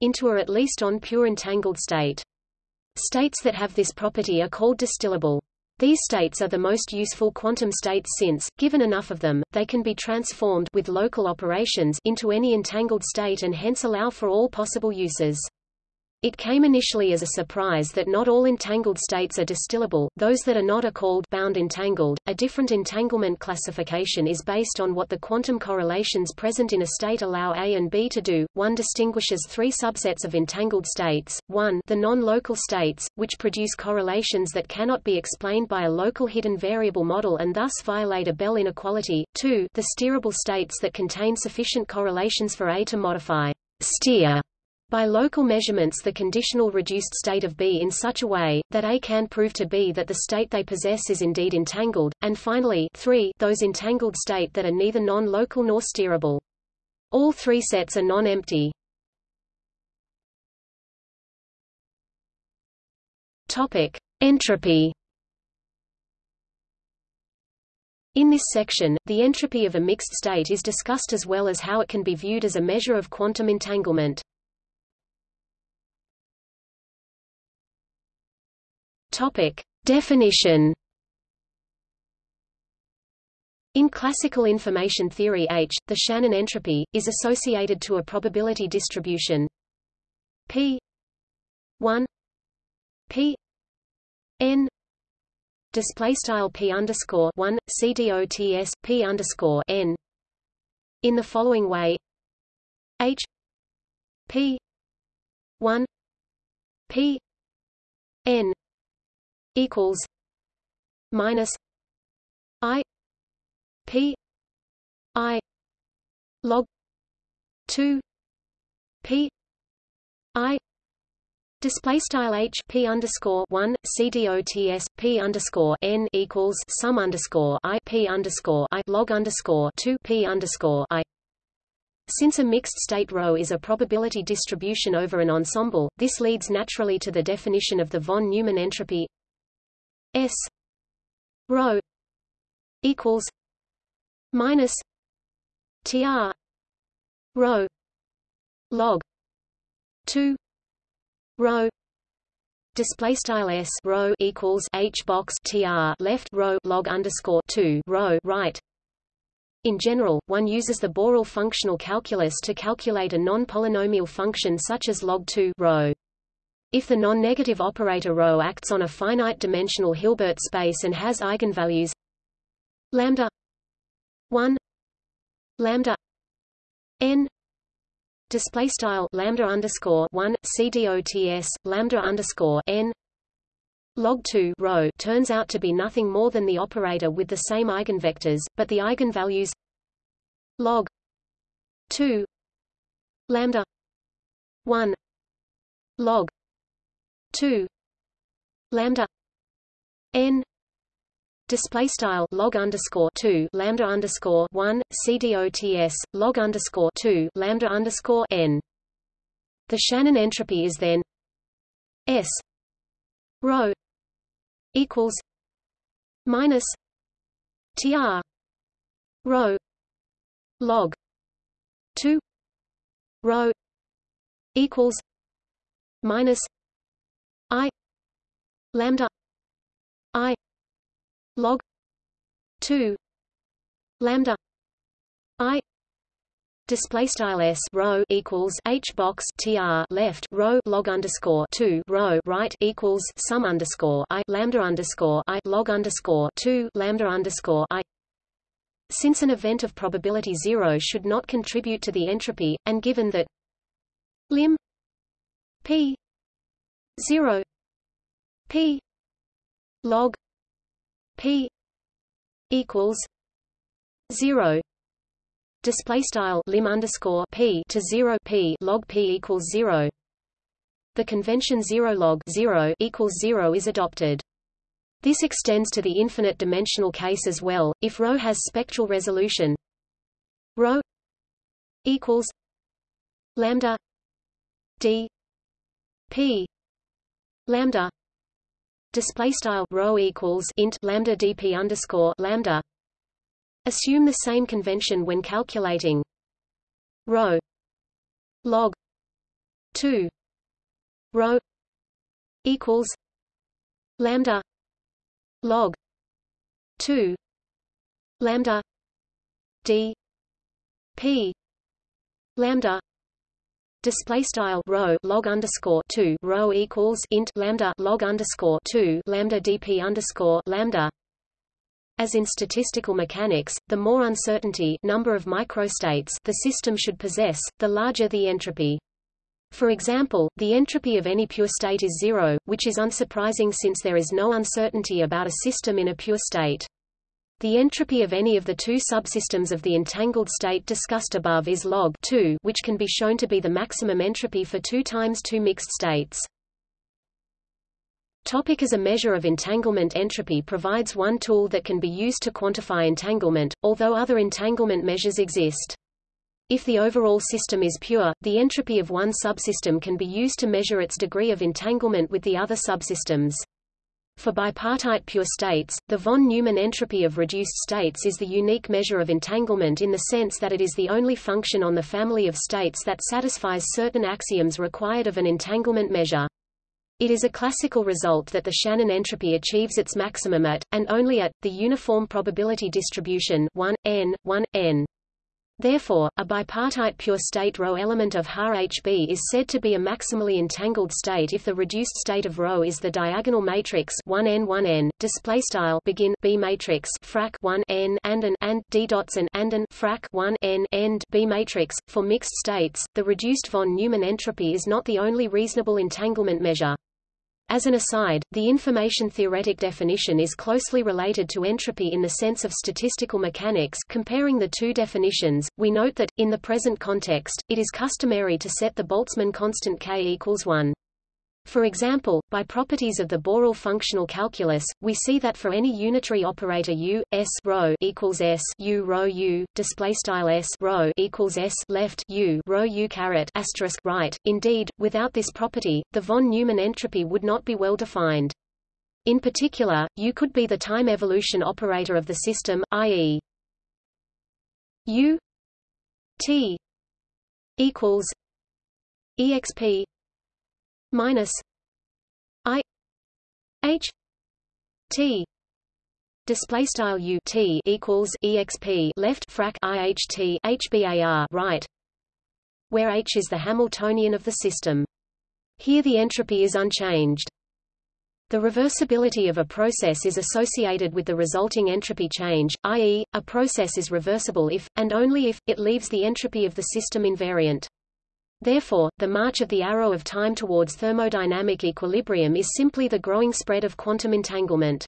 A: into or at least on pure entangled state. States that have this property are called distillable. These states are the most useful quantum states since, given enough of them, they can be transformed with local operations into any entangled state and hence allow for all possible uses. It came initially as a surprise that not all entangled states are distillable, those that are not are called bound entangled. A different entanglement classification is based on what the quantum correlations present in a state allow A and B to do. One distinguishes three subsets of entangled states. 1. The non-local states, which produce correlations that cannot be explained by a local hidden variable model and thus violate a Bell inequality. 2. The steerable states that contain sufficient correlations for A to modify steer by local measurements the conditional reduced state of B in such a way, that A can prove to B that the state they possess is indeed entangled, and finally 3 those entangled state that are neither non-local nor steerable. All three sets are non-empty. Entropy. In this section, the entropy of a mixed state is discussed as well as how it can be viewed as a measure of quantum entanglement. Topic: Definition. In classical information theory H, the Shannon entropy, is associated to a probability distribution. P. 1 P. N. Display style P underscore 1 CDOTS P underscore N. In the following way. H. P. 1 P. N equals minus I P I log two P I Display style h p underscore one cdots p underscore n equals sum underscore i p underscore i log underscore two p underscore i. Since a mixed state rho is a probability distribution over an ensemble, this leads naturally to the definition of the von Neumann entropy S rho equals minus TR rho log two rho display style s rho equals h box tr left rho log underscore two rho right. In general, one uses the Borel functional calculus to calculate a non-polynomial function such as log 2 rho. If the non-negative operator ρ acts on a finite-dimensional Hilbert space and has eigenvalues lambda 1 lambda n display style lambda underscore 1 cdots lambda underscore n log 2 rho turns out to be nothing more than the operator with the same eigenvectors but the eigenvalues log 2 lambda 1 log 2 lambda. N. Display style log underscore 2 lambda underscore 1 cdots log underscore 2 lambda underscore n. The shannon entropy is then s. Rho equals minus tr rho log 2 rho equals minus i lambda i log 2 lambda i Display style s rho equals h box tr left rho log underscore two rho right equals sum underscore i lambda underscore i log underscore two lambda underscore i. Since an event of probability zero should not contribute to the entropy, and given that lim p zero. P log p equals zero. Display style lim underscore p to 0 p log p equals 0 the convention 0 log 0 equals 0 is adopted. This extends to the infinite dimensional case as well if rho has spectral resolution. Rho equals lambda d p lambda display style rho equals int lambda dp underscore lambda. Assume the same convention when calculating rho log 2 rho equals lambda log 2 lambda d p lambda display style rho log underscore 2 rho equals int lambda log underscore 2 lambda dp underscore lambda as in statistical mechanics, the more uncertainty number of microstates the system should possess, the larger the entropy. For example, the entropy of any pure state is zero, which is unsurprising since there is no uncertainty about a system in a pure state. The entropy of any of the two subsystems of the entangled state discussed above is log 2, which can be shown to be the maximum entropy for 2 times 2 mixed states. Topic as a measure of entanglement entropy provides one tool that can be used to quantify entanglement, although other entanglement measures exist. If the overall system is pure, the entropy of one subsystem can be used to measure its degree of entanglement with the other subsystems. For bipartite pure states, the von Neumann entropy of reduced states is the unique measure of entanglement in the sense that it is the only function on the family of states that satisfies certain axioms required of an entanglement measure. It is a classical result that the Shannon entropy achieves its maximum at, and only at, the uniform probability distribution 1, n, 1, n. Therefore, a bipartite pure state ρ element of HB is said to be a maximally entangled state if the reduced state of ρ is the diagonal matrix 1n 1n display style begin B matrix frac 1 n and an and d dots and and an frac 1 n end B matrix. For mixed states, the reduced von Neumann entropy is not the only reasonable entanglement measure. As an aside, the information theoretic definition is closely related to entropy in the sense of statistical mechanics comparing the two definitions, we note that, in the present context, it is customary to set the Boltzmann constant k equals 1. For example, by properties of the Borel functional calculus, we see that for any unitary operator u, s rho equals s u rho u, display style s rho equals s left u rho u caret asterisk right. Indeed, without this property, the von Neumann entropy would not be well defined. In particular, u could be the time evolution operator of the system, i.e. u t equals exp minus I H T display style U T equals exp left frac IHT HBAR right where H is the Hamiltonian of the system. Here the entropy is unchanged. The reversibility of a process is associated with the resulting entropy change, i.e., a process is reversible if, and only if, it leaves the entropy of the system invariant. Therefore, the march of the arrow of time towards thermodynamic equilibrium is simply the growing spread of quantum entanglement.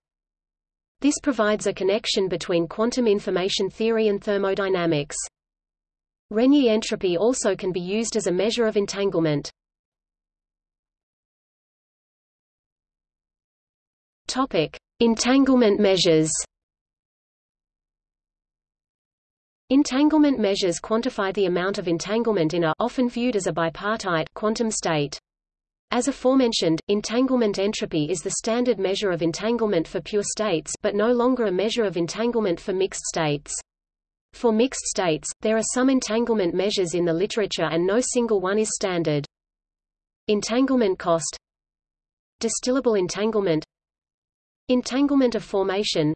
A: This provides a connection between quantum information theory and thermodynamics. Renyi entropy also can be used as a measure of entanglement. Topic: Entanglement measures. Entanglement measures quantify the amount of entanglement in a often viewed as a bipartite quantum state. As aforementioned, entanglement entropy is the standard measure of entanglement for pure states but no longer a measure of entanglement for mixed states. For mixed states, there are some entanglement measures in the literature and no single one is standard. Entanglement cost Distillable entanglement Entanglement of formation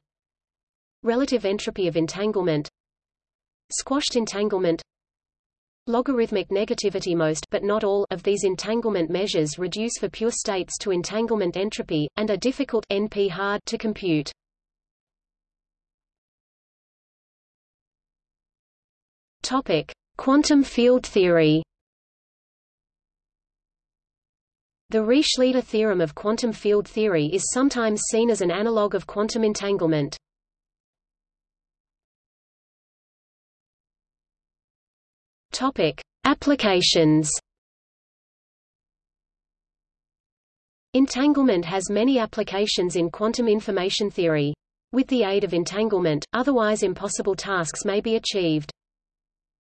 A: Relative entropy of entanglement Squashed entanglement Logarithmic negativity Most but not all of these entanglement measures reduce for pure states to entanglement entropy, and are difficult NP hard to compute. Topic: Quantum field theory. The Reeh-Schlieder theorem of quantum field theory is sometimes seen as an analog of quantum entanglement. Topic: Applications. Entanglement has many applications in quantum information theory. With the aid of entanglement, otherwise impossible tasks may be achieved.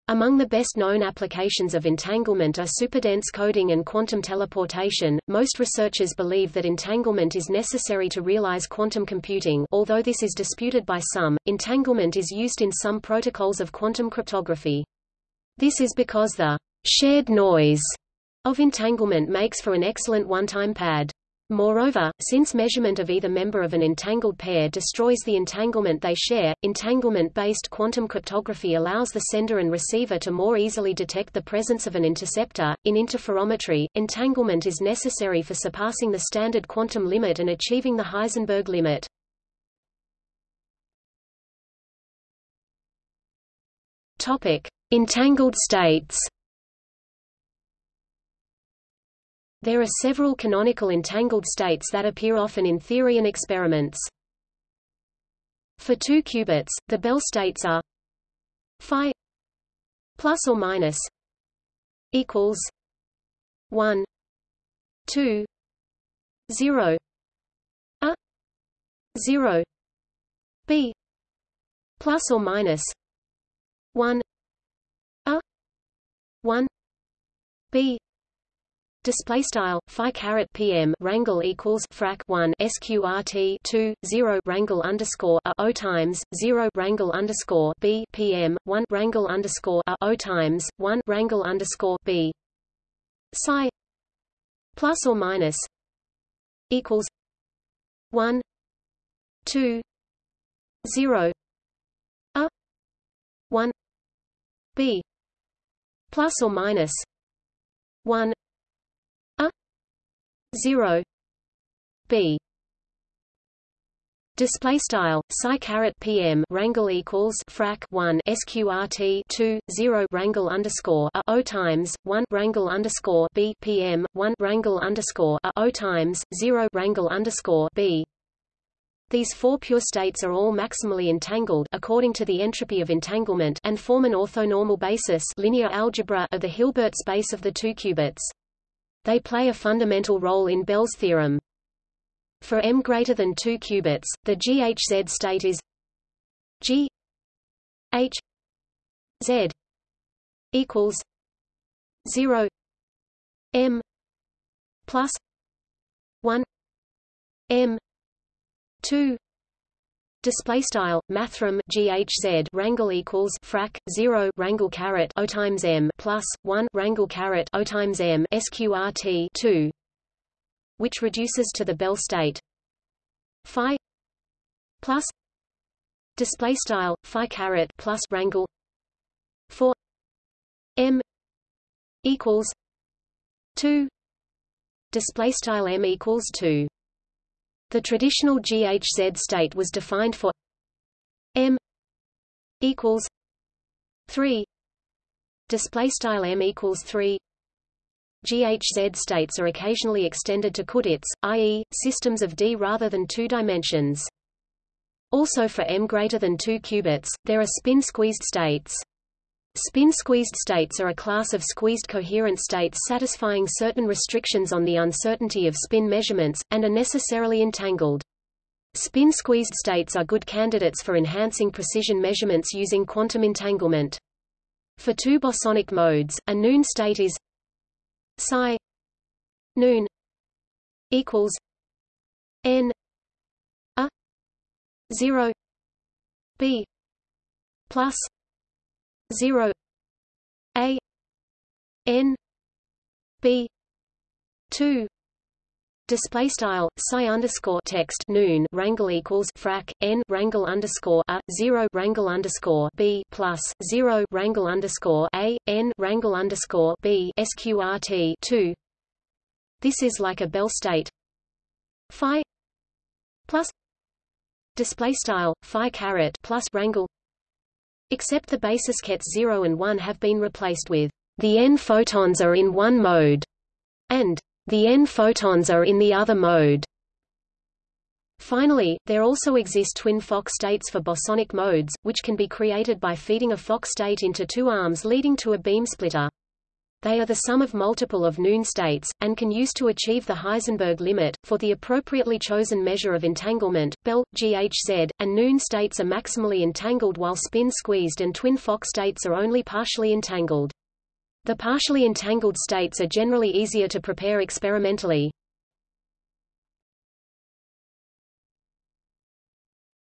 A: Among the best-known applications of entanglement are superdense coding and quantum teleportation. Most researchers believe that entanglement is necessary to realize quantum computing, although this is disputed by some. Entanglement is used in some protocols of quantum cryptography. This is because the shared noise of entanglement makes for an excellent one-time pad. Moreover, since measurement of either member of an entangled pair destroys the entanglement they share, entanglement-based quantum cryptography allows the sender and receiver to more easily detect the presence of an interceptor. In interferometry, entanglement is necessary for surpassing the standard quantum limit and achieving the Heisenberg limit. Topic: Entangled states. There are several canonical entangled states that appear often in theory and experiments. For two qubits, the Bell states are phi plus or minus equals 1 2 0 a 0 b plus or minus 1 a 1 b. Display style phi caret PM rangle equals frac 1 sqrt 2 0 rangle underscore a o times 0 rangle underscore b PM 1 rangle underscore a o times 1 rangle underscore b. Psi. Plus or minus equals 1 2 0 a 1 b plus or minus 1 a 0 b. Display style psi caret PM rangle equals frac 1 sqrt 2 0 rangle underscore a o times 1 rangle underscore b PM 1 rangle underscore a o times 0 rangle underscore b these four pure states are all maximally entangled according to the entropy of entanglement and form an orthonormal basis linear algebra of the Hilbert space of the two qubits. They play a fundamental role in Bell's theorem. For m greater than 2 qubits, the GHZ state is G H Z equals 0 m plus 1 m 2 Display style mathrm GHZ rangle equals frac 0 rangle caret O times M plus 1 rangle caret O times M sqrt 2 which reduces to the Bell state. Phi. Plus. Display style phi caret plus rangle 4 M. Equals. 2 display style M equals 2 the traditional GHZ state was defined for m equals 3 display style m equals 3 GHZ states are occasionally extended to qudits, i.e., systems of D rather than two dimensions. Also for m greater than 2 qubits, there are spin-squeezed states. Spin-squeezed states are a class of squeezed coherent states satisfying certain restrictions on the uncertainty of spin measurements, and are necessarily entangled. Spin-squeezed states are good candidates for enhancing precision measurements using quantum entanglement. For two bosonic modes, a noon state is psi noon equals n a 0 b plus 0 a n b 2 Display style psi underscore text noon rangle equals frac n rangle underscore a zero rangle underscore b plus zero rangle underscore a n rangle underscore b sqrt two. This is like a Bell state. Phi plus display style phi caret plus rangle except the basis kets 0 and 1 have been replaced with the n photons are in one mode and the n photons are in the other mode. Finally, there also exist twin Fock states for bosonic modes, which can be created by feeding a Fock state into two arms leading to a beam splitter. They are the sum of multiple of noon states, and can use to achieve the Heisenberg limit. For the appropriately chosen measure of entanglement, Bell, GHZ, and noon states are maximally entangled while spin squeezed and twin Fock states are only partially entangled. The partially entangled states are generally easier to prepare experimentally.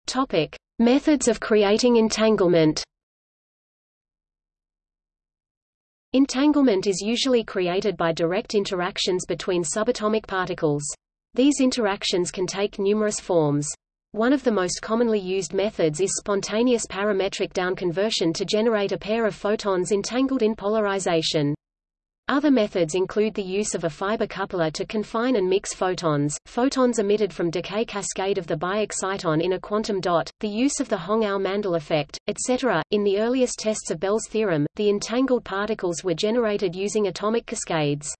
A: Topic: Methods of creating entanglement. Entanglement is usually created by direct interactions between subatomic particles. These interactions can take numerous forms. One of the most commonly used methods is spontaneous parametric downconversion to generate a pair of photons entangled in polarization. Other methods include the use of a fiber coupler to confine and mix photons, photons emitted from decay cascade of the biexciton in a quantum dot, the use of the Hong-Ou-Mandel effect, etc. In the earliest tests of Bell's theorem, the entangled particles were generated using atomic cascades.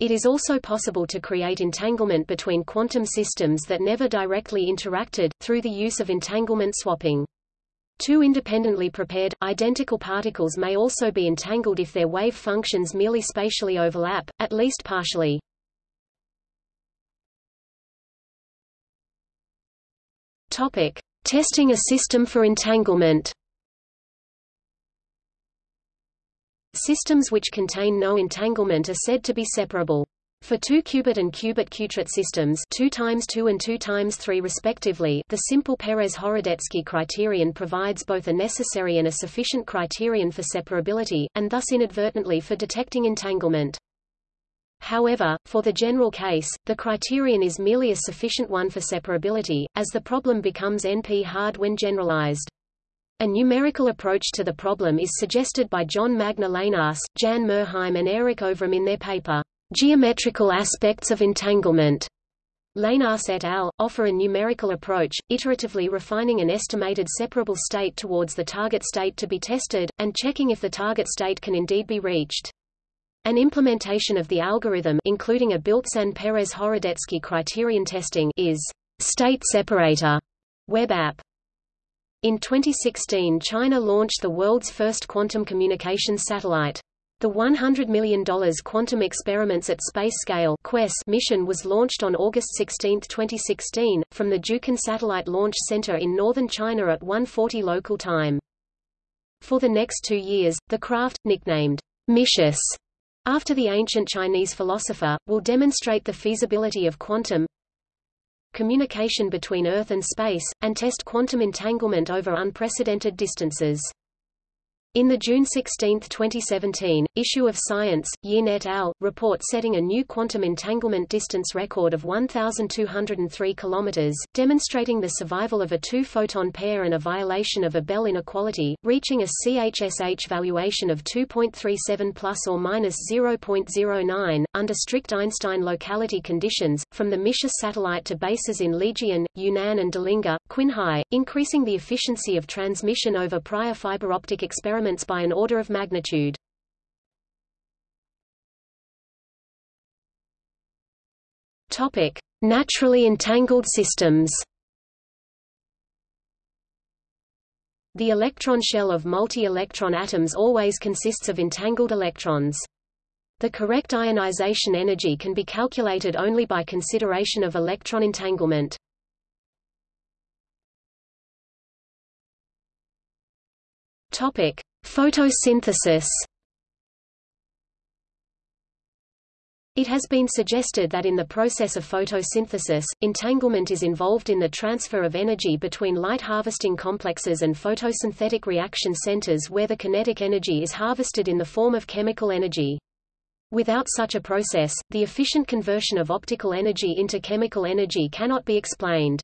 A: It is also possible to create entanglement between quantum systems that never directly interacted, through the use of entanglement swapping. Two independently prepared, identical particles may also be entangled if their wave functions merely spatially overlap, at least partially. Topic. Testing a system for entanglement Systems which contain no entanglement are said to be separable. For two qubit and qubit qutrit systems 2 times 2 and 2 times 3 respectively the simple Peres-Horodecki criterion provides both a necessary and a sufficient criterion for separability, and thus inadvertently for detecting entanglement. However, for the general case, the criterion is merely a sufficient one for separability, as the problem becomes NP-hard when generalized. A numerical approach to the problem is suggested by Jon Magne Leinaas, Jan Myrheim and Eirik Ovrum in their paper, Geometrical aspects of entanglement. Leinaas et al. offer a numerical approach, iteratively refining an estimated separable state towards the target state to be tested, and checking if the target state can indeed be reached. An implementation of the algorithm including a built-in Peres-Horodecki criterion testing is state separator web app. In 2016 China launched the world's first quantum communication satellite. The $100 million Quantum Experiments at Space Scale mission was launched on August 16, 2016, from the Jiuquan Satellite Launch Center in northern China at 1.40 local time. For the next two years, the craft, nicknamed Micius, after the ancient Chinese philosopher, will demonstrate the feasibility of quantum communication between Earth and space, and test quantum entanglement over unprecedented distances. In the June 16, 2017, issue of Science, Yin et al. report setting a new quantum entanglement distance record of 1,203 km, demonstrating the survival of a two-photon pair and a violation of a Bell inequality, reaching a CHSH valuation of 2.37 plus or minus 0.09, under strict Einstein locality conditions, from the Micius satellite to bases in Lijian, Yunnan and Delingha, Qinghai, increasing the efficiency of transmission over prior fiber optic experiments elements by an order of magnitude. Topic: Naturally entangled systems. The electron shell of multi-electron atoms always consists of entangled electrons. The correct ionization energy can be calculated only by consideration of electron entanglement. Topic: Photosynthesis It has been suggested that in the process of photosynthesis, entanglement is involved in the transfer of energy between light-harvesting complexes and photosynthetic reaction centers where the kinetic energy is harvested in the form of chemical energy. Without such a process, the efficient conversion of optical energy into chemical energy cannot be explained.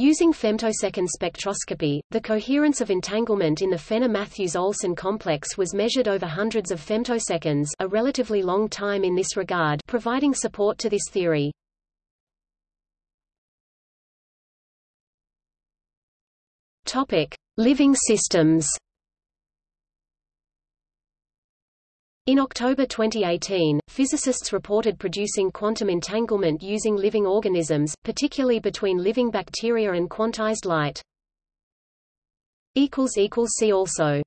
A: Using femtosecond spectroscopy, the coherence of entanglement in the Fenna-Matthews-Olson complex was measured over hundreds of femtoseconds a relatively long time in this regard providing support to this theory. Living systems In October 2018, physicists reported producing quantum entanglement using living organisms, particularly between living bacteria and quantized light. See also